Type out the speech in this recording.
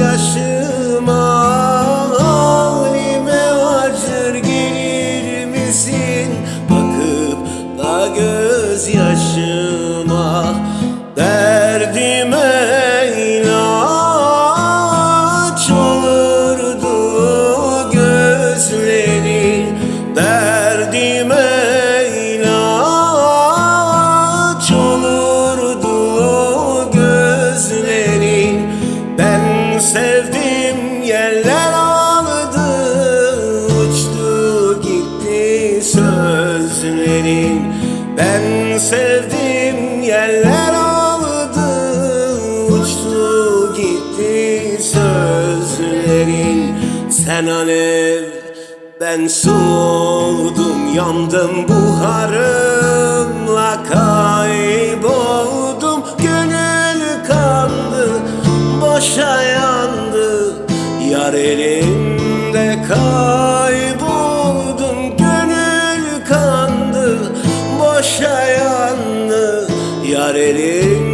yaşıma Halime acır gelir misin? Bakıp da gözyaşıma sevdim yerler aldı Uçtu gitti sözlerin. Ben sevdim yerler aldı Uçtu gitti sözlerin. Sen alev ben su oldum Yandım buharımla kayboldum Yar elimde kayboldum Gönül kandı Boşa yandı. Yar elimde